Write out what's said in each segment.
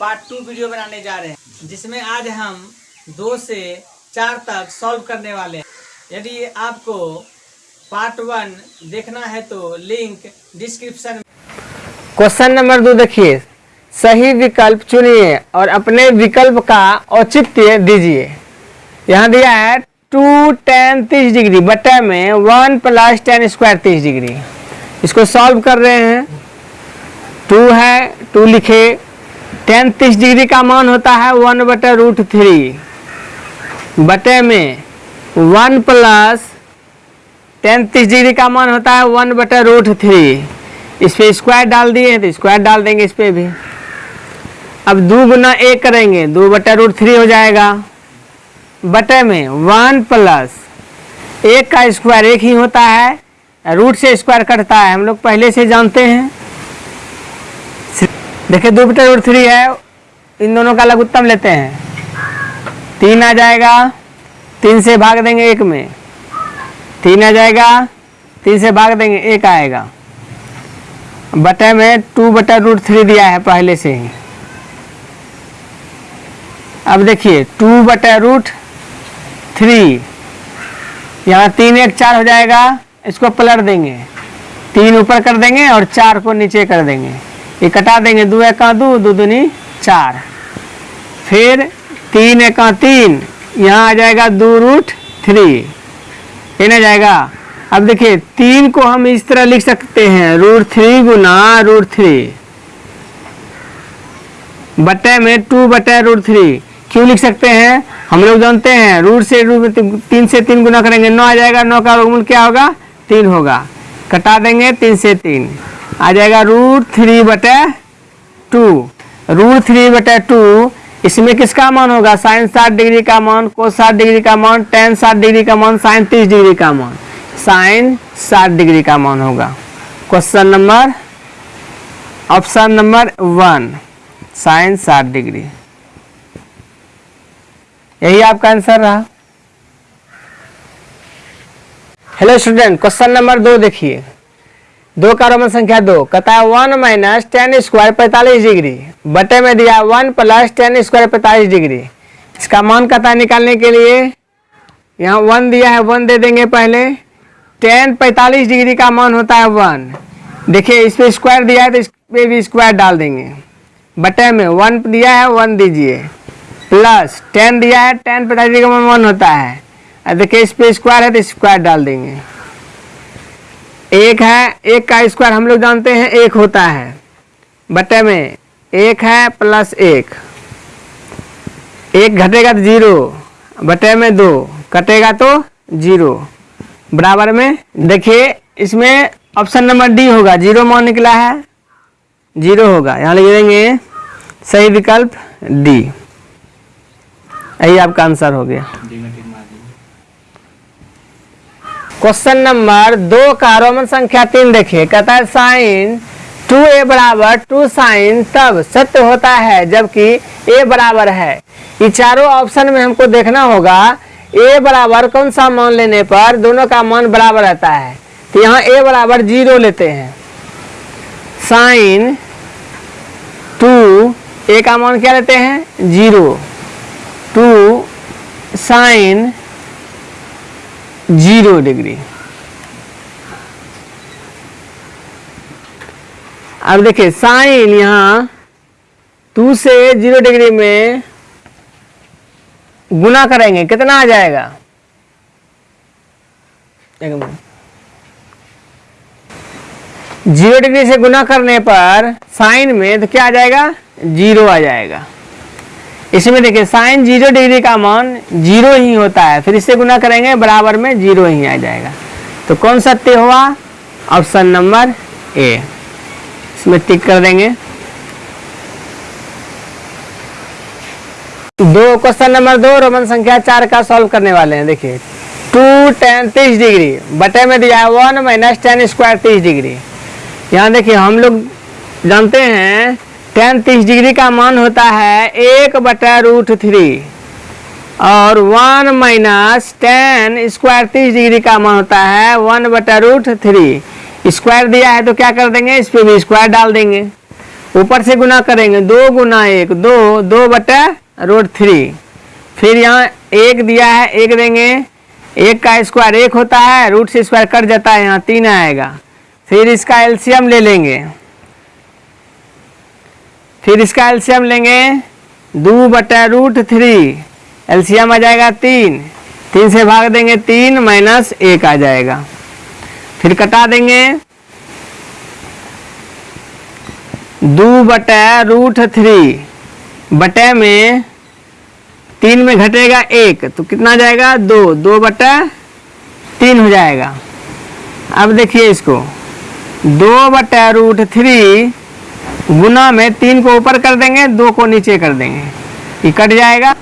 Part two video बनाने जा रहे हैं, जिसमें आज हम दो से चार तक सॉल्व करने वाले हैं। यदि आपको पार्ट वन देखना है तो लिंक डिस्क्रिप्शन क्वेश्चन नंबर दो देखिए। सही विकल्प चुनिए और अपने विकल्प का औचित्य दीजिए। यहाँ दिया है टू टेन तीस डिग्री, बटा में वन प्लस टेन स्क्वायर तीस डिग्री। इसको सॉल्व कर रहे हैं। टू है टू लिखे। टेन तीस डिग्री का मान होता है वन बटे रूट थ्री। बटे में वन प्लस टेन तीस डिग्री का मान होता है वन बटे रूट थ्री। इस पर स्क्वायर डाल दिए हैं तो स्क्वायर डाल देंगे इस पर भी। अब दो गुना एक करेंगे, दो बटा रूट थ्री हो जाएगा। बटे में वन प्लस एक का स्क्वायर एक ही होता है, रूट से स्क्वायर कटता है। हम लोग पहले से जानते हैं। देखिए बटा रूट थ्री है, इन दोनों का अलग लघुत्तम लेते हैं। तीन आ जाएगा, तीन से भाग देंगे एक में। तीन आ जाएगा, तीन से भाग देंगे, एक आएगा। बटे में टू बटा रूट थ्री दिया है पहले से ही। अब देखिए टू बटा रूट थ्री यहाँ तीन एक चार हो जाएगा, इसको पलट देंगे। तीन ऊपर कर देंगे और चार को नीचे कर देंगे। ये कटा देंगे, दो एक दो दो दूनी चार। फिर तीन एक तीन। यहाँ आ जाएगा दो रूट थ्री ये ना जाएगा। अब देखिए, तीन को हम इस तरह लिख सकते हैं, रूट थ्री गुना रूट थ्री बटे में टू बटे रूट थ्री क्यों लिख सकते हैं? हम लोग जानते हैं, रूट से रूट तीन से तीन गुना करेंगे, नौ आ जाएगा, नौ का वर्गमूल क्या होगा? तीन होगा। कटा देंगे तीन से तीन। आ जाएगा रूट थ्री बटे टू रूट थ्री बटे टू इसमें किसका मान होगा? साइन साठ डिग्री का मान को साठ डिग्री का मान टेन साठ डिग्री का मान साइन तीस डिग्री का मान. साइन साठ डिग्री का मान होगा. Question number option number one sine साठ डिग्री यही आपका आंसर रहा. हेलो स्टूडेंट क्वेश्चन नंबर दो देखिए. दो का रोमन संख्या दो कहता है वन माइनस टेन स्क्वायर पैंतालीस डिग्री बटे में दिया वन प्लस टेन स्क्वायर पैंतालीस डिग्री इसका मान कहता है निकालने के लिए? यहाँ वन दिया है वन दे देंगे पहले। टेन पैंतालीस डिग्री का मान होता है वन देखिए, इस पे स्क्वायर दिया है तो इस पे भी स्क्वायर डाल देंगे। बटे में वन दिया है वन दीजिए। प्लस टेन दिया है टेन पैंतालीस डिग्री का मान होता है। देखिए, इस पे स्क्वायर है तो स्क्वायर डाल देंगे। एक है, एक का स्क्वायर हम लोग जानते हैं, एक होता है। बटे में एक है प्लस एक। एक घटेगा तो ज़ीरो बटे में दो, कटेगा तो ज़ीरो बराबर में, देखिए, इसमें ऑप्शन नंबर डी होगा। ज़ीरो मान निकला है ज़ीरो होगा। यहाँ लिख देंगे सही विकल्प डी यही आपका आंसर हो गया। क्वेश्चन नंबर दो का रोमन संख्या तीन देखिए। कहता है साइन टू ए बराबर टू साइन तब सत्य होता है, जबकि ए बराबर है। ये चारों ऑप्शन में हमको देखना होगा ए बराबर कौन सा मान लेने पर दोनों का मान बराबर रहता है। तो यहाँ ए बराबर ज़ीरो लेते हैं। साइन टू ए का मान क्या लेते हैं? Zero two sine zero degree. अब देखिए, साइन यहाँ टू से ज़ीरो डिग्री में गुना करेंगे, कितना आ जाएगा? ज़ीरो डिग्री से गुना करने पर साइन में तो क्या आ जाएगा? ज़ीरो आ जाएगा। इसमें देखिए साइन ज़ीरो डिग्री का मान ज़ीरो ही होता है। फिर इससे गुना करेंगे, बराबर में ज़ीरो ही आ जाएगा। तो कौन सत्य हुआ? ऑप्शन नंबर ए इसमें टिक कर देंगे। दो क्वेश्चन नंबर दो, रोमन संख्या चार का सॉल्व करने वाले हैं। देखिए टू टेन तीस डिग्री बटे में दिया है वन माइनस टेन स्क्वायर तीस डिग्री यहाँ देखिए, हम लोग जानते हैं टेन तीस डिग्री का मान होता है एक बटा रूट थ्री। और वन माइनस टेन स्क्वायर तीस डिग्री का मान होता है वन बटा रूट थ्री। स्क्वायर दिया है तो क्या कर देंगे? इस पर भी स्क्वायर डाल देंगे। ऊपर से गुना करेंगे, दो गुना एक, दो दो बटा रूट थ्री। फिर यहाँ एक दिया है, एक देंगे। एक का स्क्वायर एक होता है, रूट से स्क्वायर कट जाता है, यहाँ तीन आएगा। फिर इसका एलसीएम ले लेंगे। फिर इसका एलसीएम लेंगे दो बटा रूट थ्री। एलसीएम आ जाएगा तीन। तीन से भाग देंगे तीन माइनस एक आ जाएगा। फिर कटा देंगे दो बटा रूट थ्री। बटे में तीन में घटेगा एक तो कितना जाएगा दो। दो बटा तीन हो जाएगा। अब देखिए इसको। दो बटा रूट थ्री गुना में तीन को ऊपर कर देंगे, दो को नीचे कर देंगे। ये कट जाएगा।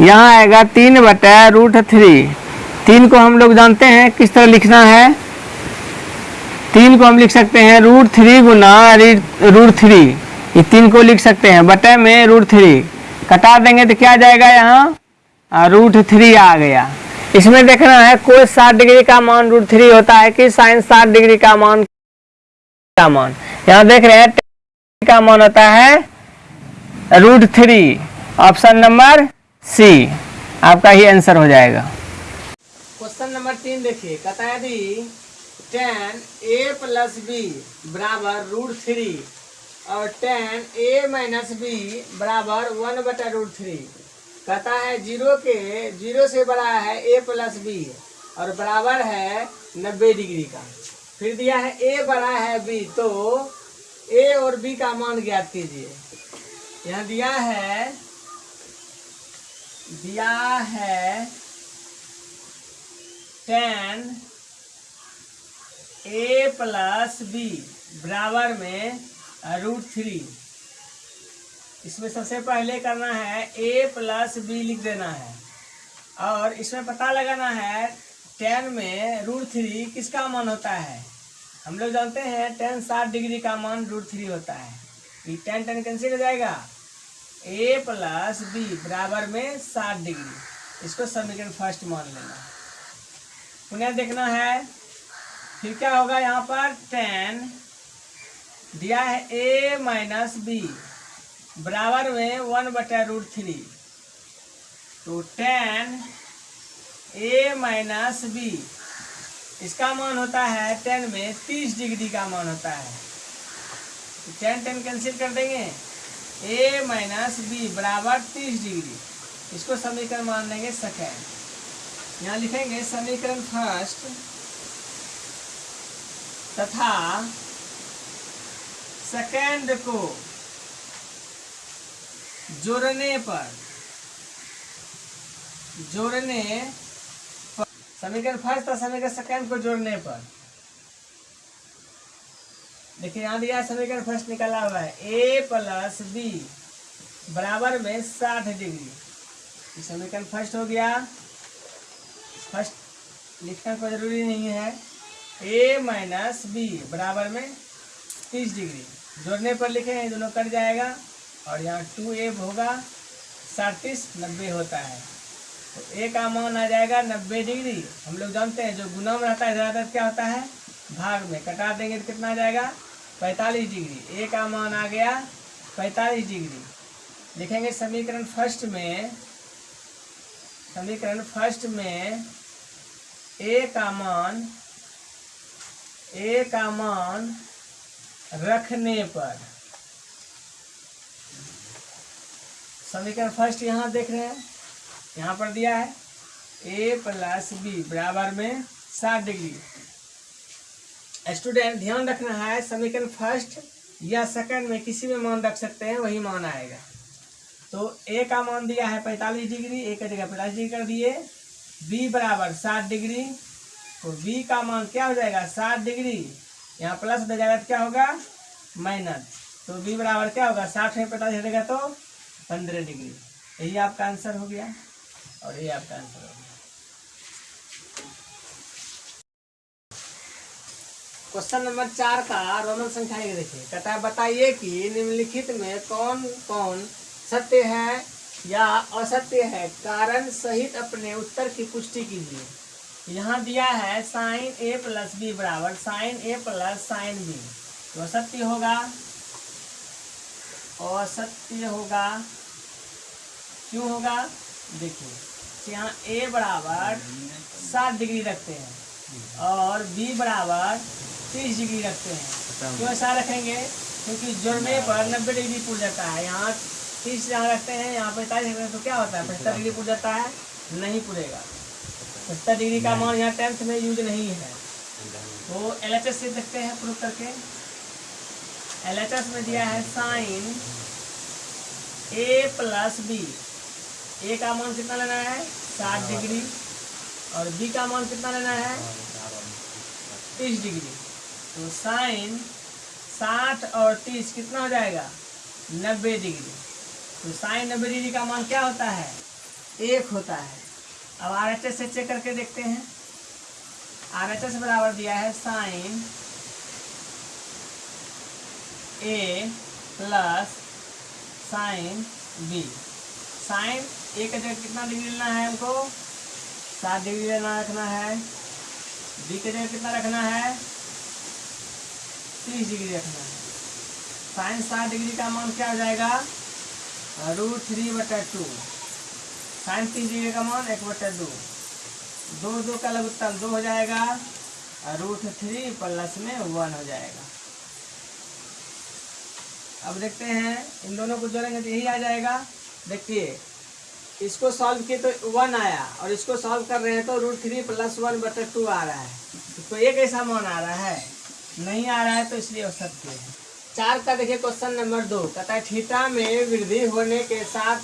यहाँ आएगा तीन बटा रूट थ्री। तीन को हम लोग जानते हैं किस तरह लिखना है। तीन को हम लिख सकते हैं रूट थ्री गुना रूट थ्री। ये तीन को लिख सकते हैं, बटे में रूट थ्री। कटा देंगे तो क्या जाएगा यहाँ? रूट थ्री आ गया। इसमें देखना है कोई साठ डिग्री का मान रूट थ्री होता है कि साइन साठ डिग्री का मान का मान। यहाँ देख रहे हैं का मान होता है root three option number C आपका ही आंसर हो जाएगा। क्वेश्चन नंबर तीन देखिए। कहता है यदि टेन ए प्लस बी बराबर रूट थ्री और टेन ए माइनस बी बराबर वन बटा रूट थ्री कहता है ज़ीरो के ज़ीरो से बड़ा है ए प्लस बी और बराबर है नब्बे डिग्री का। फिर दिया है ए बड़ा है बी तो ए और बी का मान ज्ञात कीजिए। यहाँ दिया है दिया है टेन ए प्लस बी बराबर में रूट थ्री इसमें सबसे पहले करना है ए प्लस बी लिख देना है। और इसमें पता लगाना है टेन में रूट थ्री किसका मान होता है? हम लोग जानते हैं टेन साठ डिग्री का मान रूट थ्री होता है। ये टेन टेन कैंसिल हो जाएगा। ए प्लस बी बराबर में साठ डिग्री। इसको समीकरण फ़र्स्ट मान लेना। पुनः देखना है। फिर क्या होगा यहाँ पर? टेन दिया है ए माइनस बी बराबर में वन बटा रूट थ्री तो टेन ए माइनस बी इसका मान होता है टेन में तीस डिग्री का मान होता है। टेन टेन कैंसिल कर देंगे। ए माइनस बी बराबर तीस डिग्री। इसको समीकरण मान लेंगे सेकेंड यहाँ लिखेंगे समीकरण फ़र्स्ट तथा सेकेंड को जोड़ने पर, जोड़ने समीकरण फ़र्स्ट और समीकरण सेकंड को जोड़ने पर। देखिए, यहाँ दिया समीकरण फ़र्स्ट निकाला हुआ है। ए प्लस बी बराबर में साठ डिग्री। समीकरण फ़र्स्ट हो गया। फ़र्स्ट लिखना कोई ज़रूरी नहीं है। ए माइनस बी बराबर में तीस डिग्री। जोड़ने पर लिखे हैं दोनों कट जाएगा। और यहाँ टू ए होगा। सैंतीस नब्बे होता है। तो ए का मान आ जाएगा, नब्बे डिग्री। हम लोग जानते हैं, जो गुना में रहता है, ज़्यादातर क्या होता है? भाग में। कटा देंगे तो कितना आ जाएगा? पैंतालीस डिग्री। ए का मान आ गया, पैंतालीस डिग्री। लिखेंगे समीकरण फ़र्स्ट में, समीकरण फ़र्स्ट में ए का मान ए का मान रखने पर। समीकरण फ़र्स्ट यहाँ देख रहे हैं। यहाँ पर दिया है। ए प्लस बी बराबर में सात डिग्री। स्टूडेंट ध्यान रखना है, समीकरण फ़र्स्ट या सेकंड में किसी में मान रख सकते हैं, वही मान आएगा। तो ए का मान दिया है पैंतालीस डिग्री ए का जगह पैंतालीस डिग्री कर दिए। बी बराबर सात डिग्री। तो बी का मान क्या हो जाएगा? साठ डिग्री। यहाँ प्लस हो जाएगा क्या होगा? माइनस तो बी बराबर क्या होगा? साठ में पैंतालीस हटेगा तो पंद्रह डिग्री। यही आपका आंसर हो गया। और ये आपका आंसर हो गया। क्वेश्चन नंबर चार का रोमन संख्या एक देखिए। कहता है, बताइए कि निम्नलिखित में कौन कौन सत्य है या असत्य है? कारण सहित अपने उत्तर की पुष्टि कीजिए। यहाँ दिया है साइन ए प्लस बी बराबर, sine A plus sine B. तो असत्य होगा। असत्य होगा। क्यों होगा? देखिए। यहाँ ए बराबर सात डिग्री रखते हैं और बी बराबर तीस डिग्री रखते हैं। क्यों ऐसा रखेंगे? क्योंकि जुड़ने पर नब्बे डिग्री पुर जाता है। यहाँ तीस यहाँ रखते हैं यहाँ पैंतालीस रखते हैं तो क्या होता है? पचहत्तर डिग्री पुर जाता है नहीं पुरेगा। पचहत्तर डिग्री का मान यहाँ टेंथ में यूज़ नहीं है। तो एल एच एस से देखते हैं प्रूव करके। एल एच एस में दिया है sine A plus B A का मान कितना लेना है? साठ डिग्री। और बी का मान कितना लेना है? तीस डिग्री। तो साइन साठ और तीस कितना हो जाएगा? नब्बे डिग्री। तो साइन नब्बे डिग्री का मान क्या होता है? एक होता है। अब आर एच एस से चेक करके देखते हैं। आर एच एस बराबर दिया है sine A plus sine B sine A का जगह कितना डिग्री लेना है हमको? सात डिग्री लेना रखना है। बी के जगह कितना रखना है? तीस डिग्री रखना है। साइन सात डिग्री का मान क्या हो जाएगा? रूट थ्री बटा टू। साइन तीस डिग्री का मान एक बटा दो। दो दो का लघुत्तम दो हो जाएगा। और रूट थ्री प्लस में वन हो जाएगा। अब देखते हैं। इन दोनों को जोड़ेंगे तो यही आ जाएगा। देखिए इसको सॉल्व किए तो वन आया और इसको सॉल्व कर रहे हैं तो रूट थ्री प्लस वन बटर टू आ रहा है। तो एक ऐसा मान आ रहा है। नहीं आ रहा है तो इसलिए सकते हैं। चार का देखिए क्वेश्चन नंबर दो। कहता है थीटा में वृद्धि होने के साथ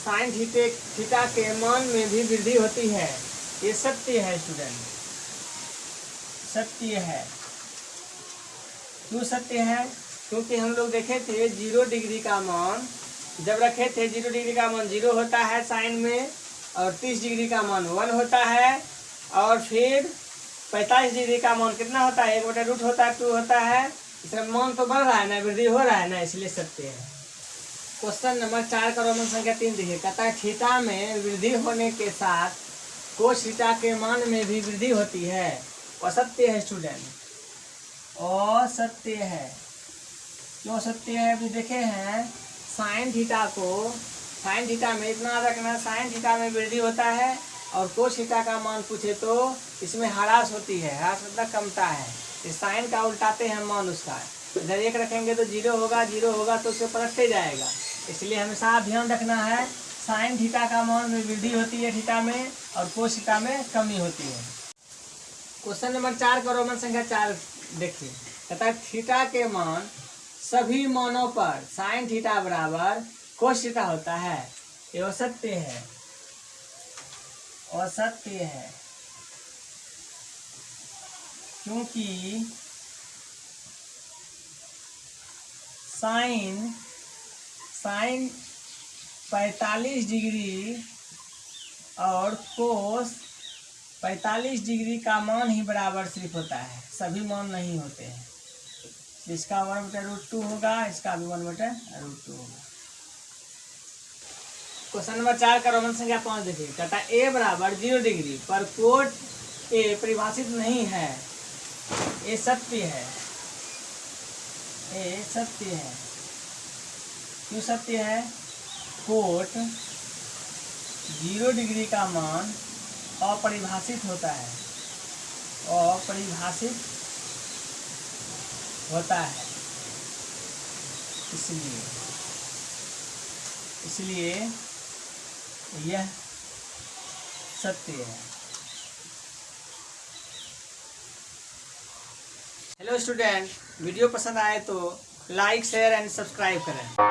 साइन थीटे थीटा के मान में भी वृद्धि होती है। ये सत्य है स्टूडेंट सत्य है। क्यों सत्य है? क्योंकि हम लोग देखे थे ज़ीरो डिग्री का मान जब रखे थे ज़ीरो डिग्री का मान ज़ीरो होता है साइन में और तीस डिग्री का मान वन होता है और फिर पैंतालीस डिग्री का मान कितना होता है? एक बटा रूट होता है टू होता है। इसका मान तो बढ़ रहा है ना वृद्धि हो रहा है ना, इसलिए सत्य है। क्वेश्चन नंबर चार का रोमन संख्या तीन देखिए। कहता है थीटा में वृद्धि होने के साथ कोश थीटा के मान में भी वृद्धि होती है। असत्य है स्टूडेंट असत्य है। क्यों सत्य है? अभी देखे हैं। साइन थीटा को, साइन थीटा में इतना रखना, साइन थीटा में वृद्धि होता है और कोश थीटा का मान पूछे तो इसमें हरास होती है, हरास मतलब कमता है। साइन का उल्टाते हैं मान उसका। इधर एक रखेंगे तो ज़ीरो होगा ज़ीरो होगा तो उससे पलटते जाएगा। इसलिए हमेशा ध्यान रखना है, साइन थीटा का मान में वृद्धि होती है थीटा में और कोश थीटा में कमी होती है। क्वेश्चन नंबर चार का रोमन संख्या चार देखिए। कहता है थीटा के मान सभी मानों पर साइन थीटा बराबर कोश थीटा होता है। ये असत्य है। असत्य है। क्योंकि साइन साइन पैंतालीस डिग्री और कोस पैंतालीस डिग्री का मान ही बराबर सिर्फ़ होता है। सभी मान नहीं होते हैं। इसका वन बटा रूट टू होगा, इसका भी वन बटा रूट टू होगा। क्वेश्चन नंबर चार का रोमन संख्या पाँच देखिए। है ए बराबर ज़ीरो डिग्री, पर कोट ए परिभाषित नहीं है। ये सत्य है। ये सत्य है। क्यों सत्य है? कोट ज़ीरो डिग्री का मान अपरिभाषित होता है। अपरिभाषित होता है। इसलिए इसलिए यह सत्य है। हेलो स्टूडेंट वीडियो पसंद आए तो लाइक शेयर एंड सब्सक्राइब करें।